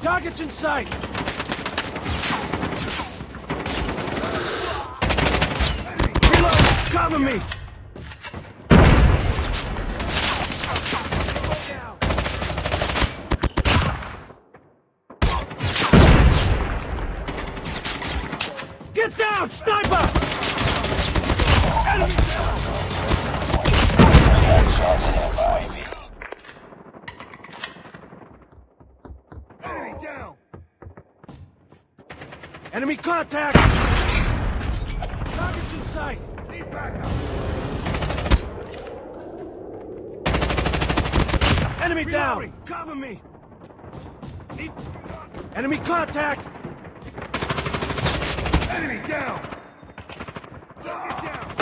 Targets in sight! Reload! Cover me! Get down! Sniper! Enemy down! Chance hit by UAV. Enemy down! Enemy contact! Targets in sight! Need backup! Enemy down! Cover me! Need... Enemy contact! Enemy down! Target down!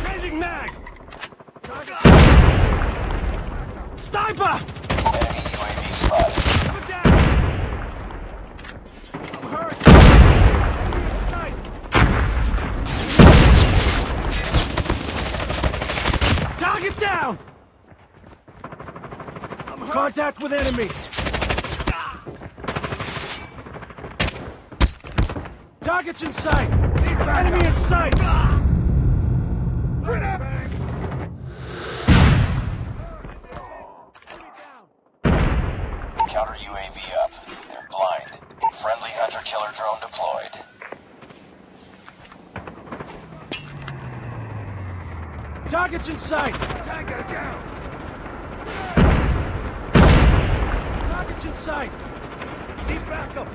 Changing mag! Sniper! Enemy UAV spotted. Target down! I'm hurt! Contact with enemy! Targets in sight! Enemy in sight! Ah. Counter UAV up. They're blind. Friendly hunter-killer drone deployed. Targets in sight! Tango down! Targets in sight! Need backup!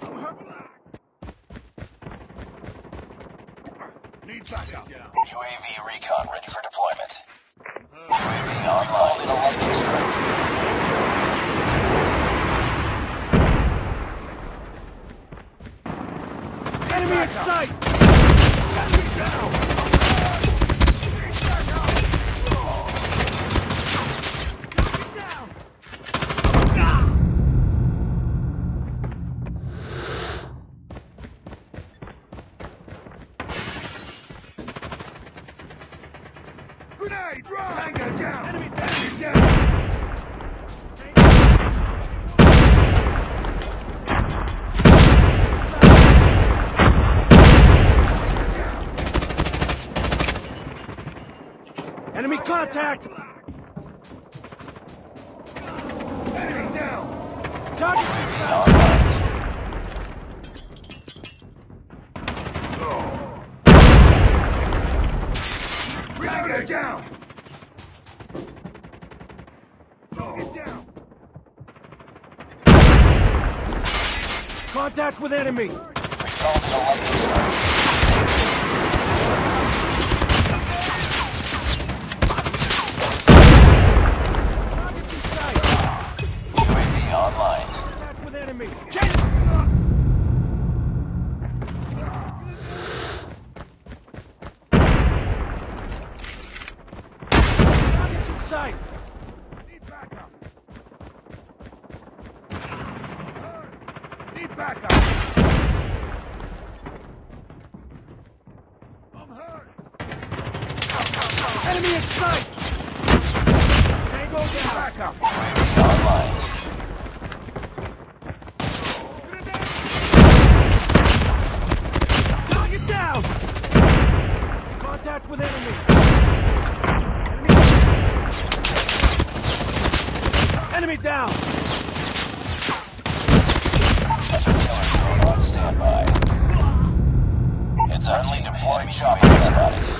I'm hurt. Need backup! UAV recon ready for deployment. UAV online in a lightning strike. Enemy in sight! Grenade! Drop! Tango down! Enemy down! down! Enemy contact! Enemy down! Targets in sight! Down! Get down! Contact with enemy! Enemy! Change! Targets in sight! Need backup! Need backup! I'm hurt! Enemy in sight! Tango down! Backup! Online. Enemy, down! Standby. It's friendly deployed UAV spotted.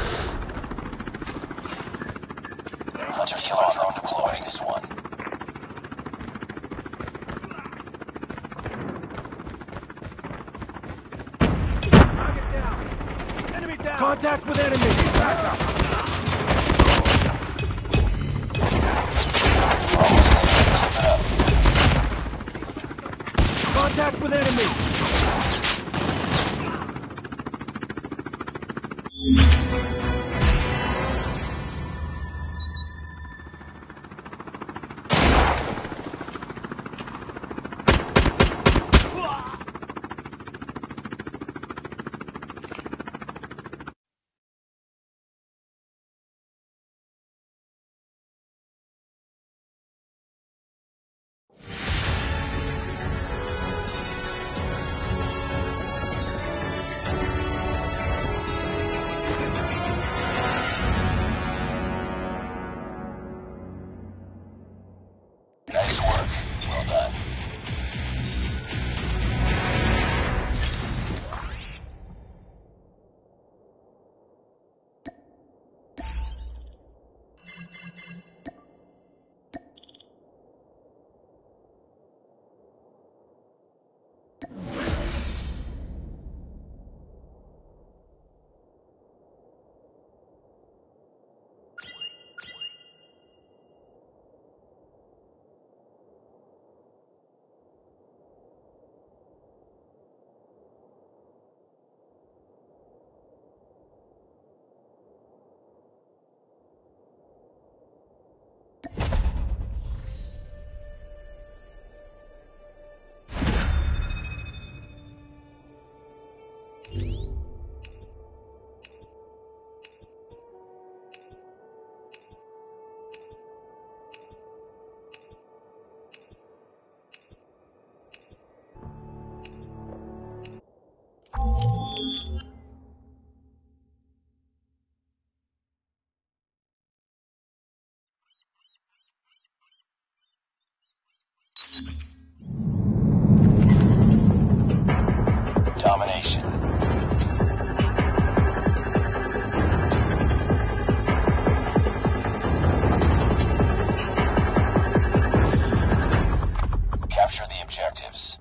Capture the objectives.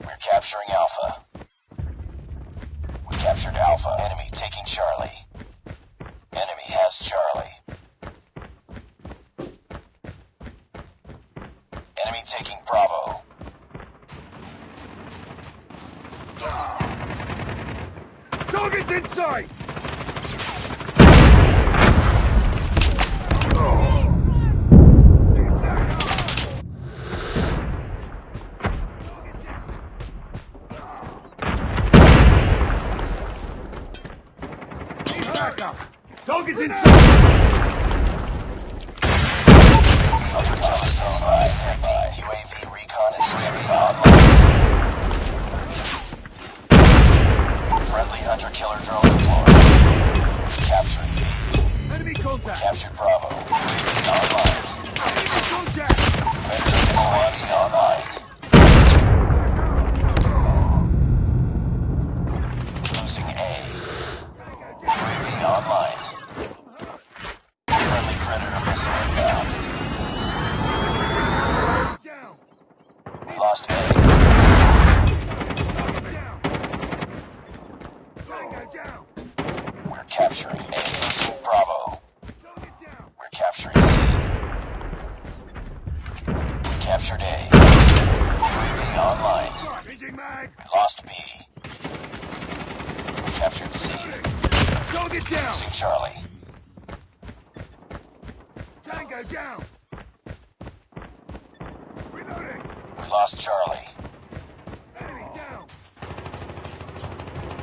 We're capturing Alpha. We captured Alpha. Enemy taking Charlie. Enemy has Charlie. Enemy taking Bravo. Ah! Target's in sight! Target's in killer drone deployed. Capturing B. Enemy contact! Captured Bravo. Online. Enemy contact! Predator Milwaukee online. Losing A. UAV online. Friendly Predator missile inbound. Down! Lost A. Down! Tango down! We're capturing A. Bravo. Target down! We're capturing C. We captured A. UAV online. Changing mag! We lost B. We captured C. Target down! Losing Charlie. Tango down! Reloading! We lost Charlie. Enemy down!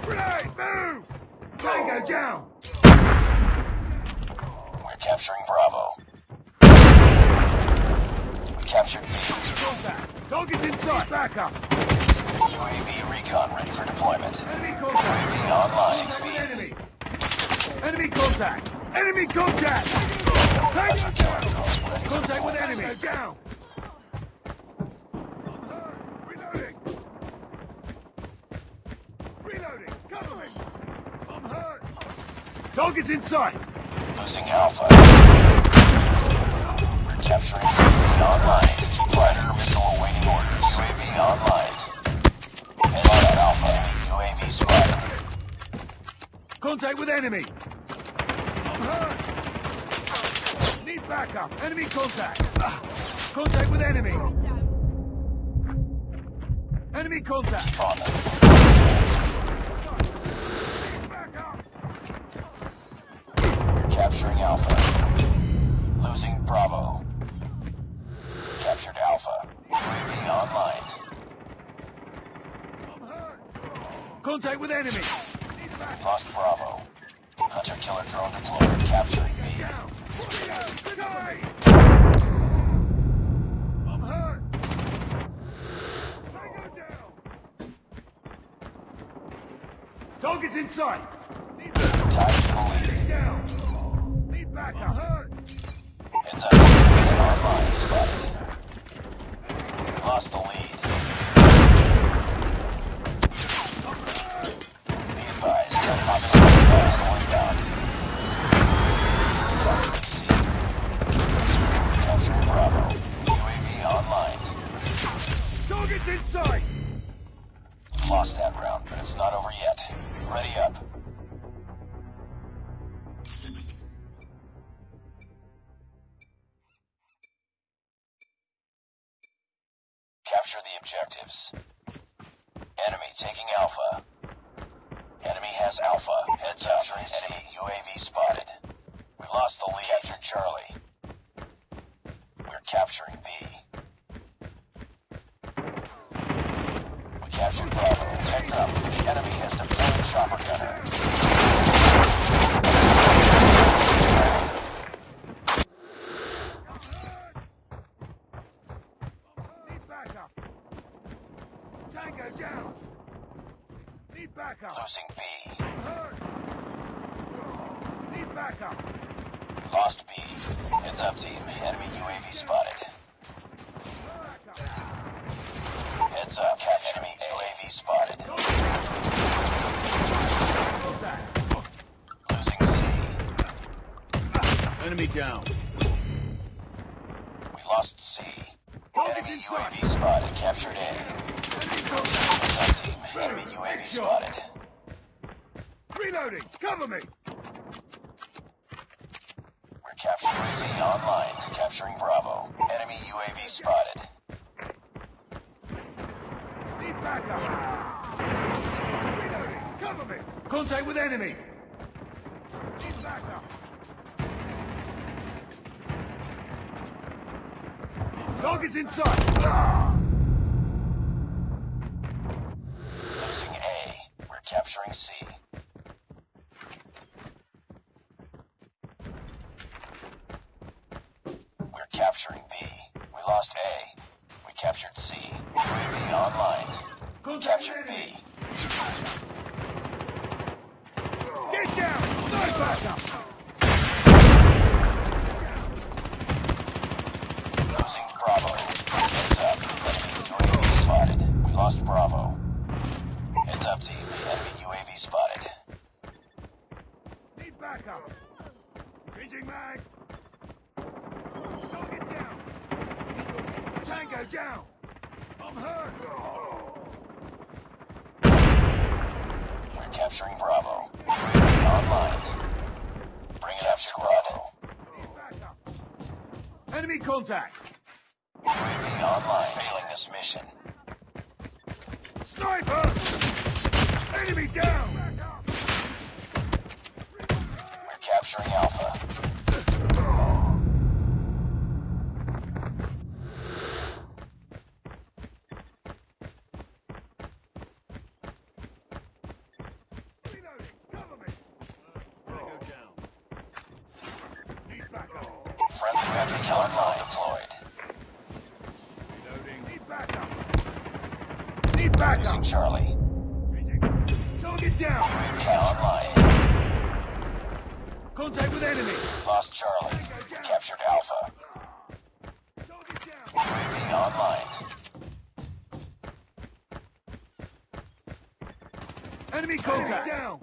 Grenade! Move! Tango down! We're capturing Bravo. We captured B. Contact! Target's in sight! Back up! UAV recon ready for deployment. Enemy contact! UAV online. Enemy! Enemy contact! Enemy contact! Contact with enemy! Down! Reloading! Reloading! Cover me! I'm hurt! Target's in sight! Losing Alpha. We're capturing UAV online. Predator missile awaiting orders. UAV online. Head Alpha. Enemy UAV spotted. Contact with enemy! I'm hurt! Need backup! Enemy contact! Contact with enemy! Enemy contact! On them. Backup! We're capturing Alpha. Losing Bravo. Captured Alpha. UAV online. Contact with enemy! Lost Bravo. Hunter killer drone deployed. Capturing B. I'm hurt! Target's in sight! Need backup! Time to the lead. Down! Need backup! Capture the objectives. Enemy taking Alpha. Enemy has Alpha. Heads up. Enemy UAV spotted. We lost the lead. Captured Charlie. We're capturing B. We captured Bravo. Heads up. The enemy has deployed chopper gunner. Need backup! Tango down! Need backup! Losing B. I'm hurt! Need backup! Lost B. Heads up, team. Enemy UAV spotted. Heads up. Enemy UAV spotted. Losing C. Enemy down! We lost C. Enemy UAV spotted. Captured A. Enemy contact. Heads up, team. UAV spotted. Reloading. Cover me. We're capturing C online. Capturing Bravo. Enemy UAV spotted. Need backup. Reloading. Cover me. Contact with enemy. Need backup. Target's in sight. Ah! Losing A. We're capturing C. We're capturing B. We lost A. We captured C. UAV online. With Captured. B. Get down. Start backup. Losing Bravo. Heads up. Enemy spotted. We lost Bravo. Heads up, team. Enemy UAV spotted. Need backup. Changing mag. Target down. Tango down. I'm hurt. We're capturing Bravo. Online. Bring it up to Bravo. Enemy contact. Online. Failing this mission. Sniper! Enemy down! We're capturing Alpha. Reloading! Cover me! Tango down. Need backup. Friendly weapons online deployed. Reloading. Need backup. Need backup. Losing Charlie. Target down! UAV online. Contact with enemy! Lost Charlie. Captured Alpha. UAV online. Enemy contact! down!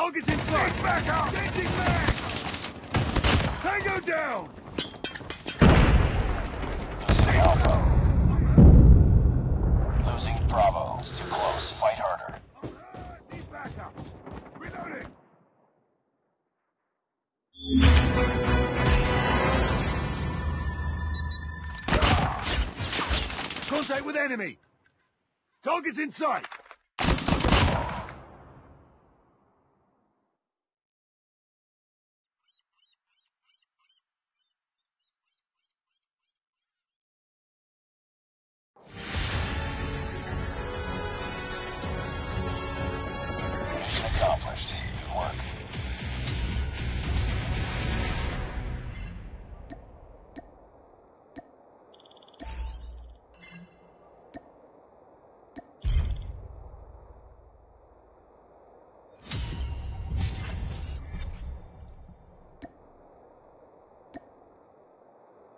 Target's in sight! back up! Changing mag! Tango down! Losing Bravo. Too close. Fight harder. Need backup! Reloading! Contact with enemy! Target's in sight!